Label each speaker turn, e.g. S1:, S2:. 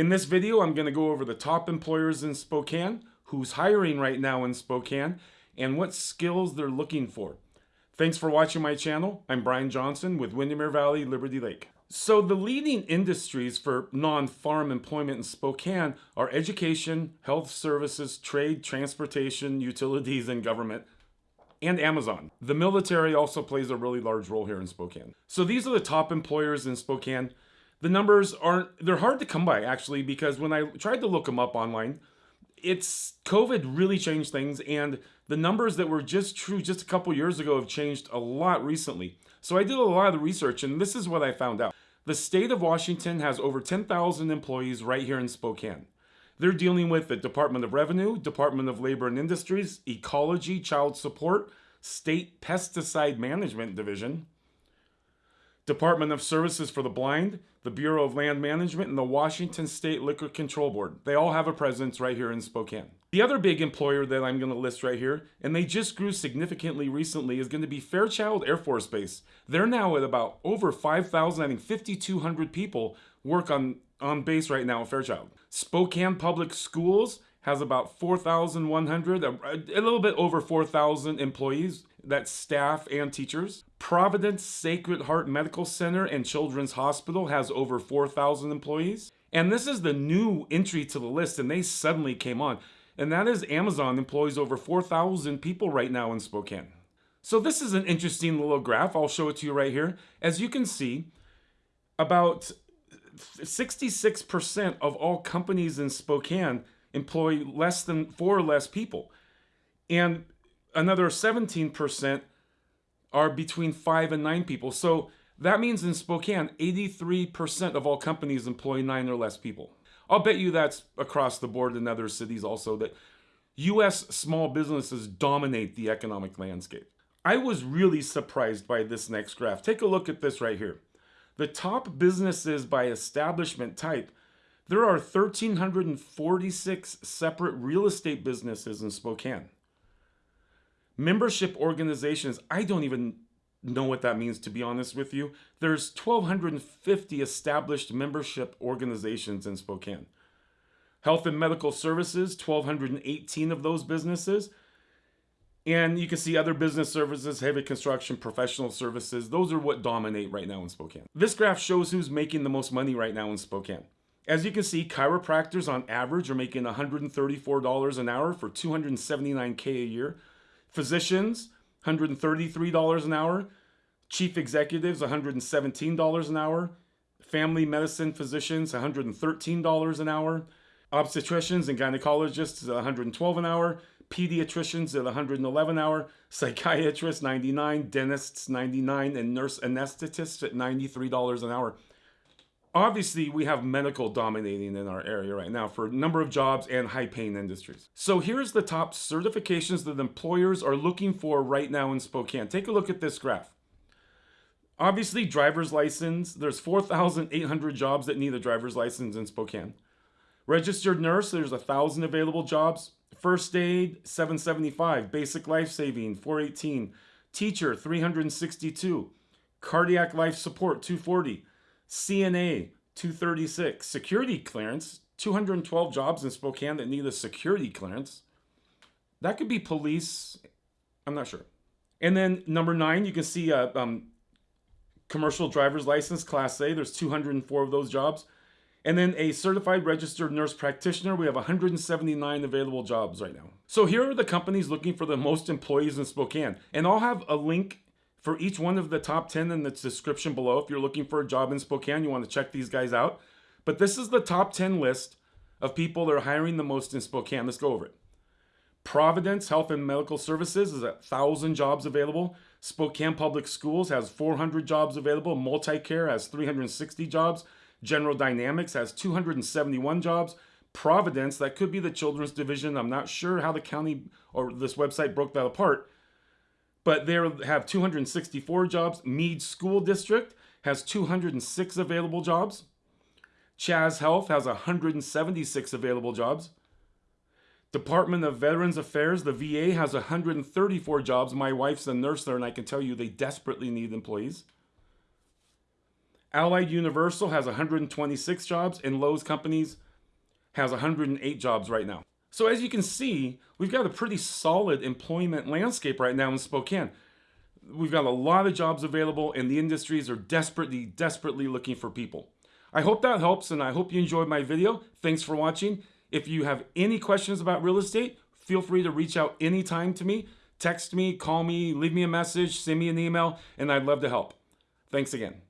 S1: In this video, I'm going to go over the top employers in Spokane, who's hiring right now in Spokane, and what skills they're looking for. Thanks for watching my channel. I'm Brian Johnson with Windermere Valley Liberty Lake. So the leading industries for non-farm employment in Spokane are education, health services, trade, transportation, utilities, and government and Amazon. The military also plays a really large role here in Spokane. So these are the top employers in Spokane. The numbers aren't, they're hard to come by actually because when I tried to look them up online, it's COVID really changed things and the numbers that were just true just a couple years ago have changed a lot recently. So I did a lot of the research and this is what I found out. The state of Washington has over 10,000 employees right here in Spokane. They're dealing with the Department of Revenue, Department of Labor and Industries, Ecology, Child Support, State Pesticide Management Division, Department of Services for the Blind, the Bureau of Land Management, and the Washington State Liquor Control Board. They all have a presence right here in Spokane. The other big employer that I'm going to list right here, and they just grew significantly recently, is going to be Fairchild Air Force Base. They're now at about over 5,000, I think 5,200 people work on, on base right now at Fairchild. Spokane Public Schools has about 4,100, a, uh, a little bit over 4,000 employees, that's staff and teachers. Providence Sacred Heart Medical Center and Children's Hospital has over 4,000 employees. And this is the new entry to the list, and they suddenly came on. And that is Amazon employs over 4,000 people right now in Spokane. So this is an interesting little graph. I'll show it to you right here. As you can see, about 66% of all companies in Spokane employ less than four or less people. And another 17% are between five and nine people. So that means in Spokane, 83% of all companies employ nine or less people. I'll bet you that's across the board in other cities also that US small businesses dominate the economic landscape. I was really surprised by this next graph. Take a look at this right here. The top businesses by establishment type, there are 1,346 separate real estate businesses in Spokane. Membership organizations, I don't even know what that means to be honest with you. There's 1,250 established membership organizations in Spokane. Health and medical services, 1,218 of those businesses. And you can see other business services, heavy construction, professional services. Those are what dominate right now in Spokane. This graph shows who's making the most money right now in Spokane. As you can see, chiropractors on average are making $134 an hour for 279K a year. Physicians, $133 an hour. Chief executives, $117 an hour. Family medicine physicians, $113 an hour. Obstetricians and gynecologists, $112 an hour pediatricians at 111 hour, psychiatrists 99, dentists 99, and nurse anesthetists at $93 an hour. Obviously, we have medical dominating in our area right now for a number of jobs and high paying industries. So here's the top certifications that employers are looking for right now in Spokane. Take a look at this graph. Obviously, driver's license, there's 4,800 jobs that need a driver's license in Spokane. Registered nurse, there's a 1,000 available jobs. First aid, 775. Basic life saving, 418. Teacher, 362. Cardiac life support, 240. CNA, 236. Security clearance, 212 jobs in Spokane that need a security clearance. That could be police. I'm not sure. And then number nine, you can see a um, commercial driver's license, Class A. There's 204 of those jobs. And then a certified registered nurse practitioner, we have 179 available jobs right now. So here are the companies looking for the most employees in Spokane. And I'll have a link for each one of the top 10 in the description below. If you're looking for a job in Spokane, you want to check these guys out. But this is the top 10 list of people that are hiring the most in Spokane. Let's go over it. Providence Health and Medical Services is a 1,000 jobs available. Spokane Public Schools has 400 jobs available. Multicare has 360 jobs. General Dynamics has 271 jobs. Providence, that could be the children's division. I'm not sure how the county or this website broke that apart, but they have 264 jobs. Mead School District has 206 available jobs. CHAS Health has 176 available jobs. Department of Veterans Affairs, the VA, has 134 jobs. My wife's a nurse there, and I can tell you they desperately need employees. Allied Universal has 126 jobs, and Lowe's Companies has 108 jobs right now. So as you can see, we've got a pretty solid employment landscape right now in Spokane. We've got a lot of jobs available and the industries are desperately, desperately looking for people. I hope that helps and I hope you enjoyed my video. Thanks for watching. If you have any questions about real estate, feel free to reach out anytime to me. Text me, call me, leave me a message, send me an email, and I'd love to help. Thanks again.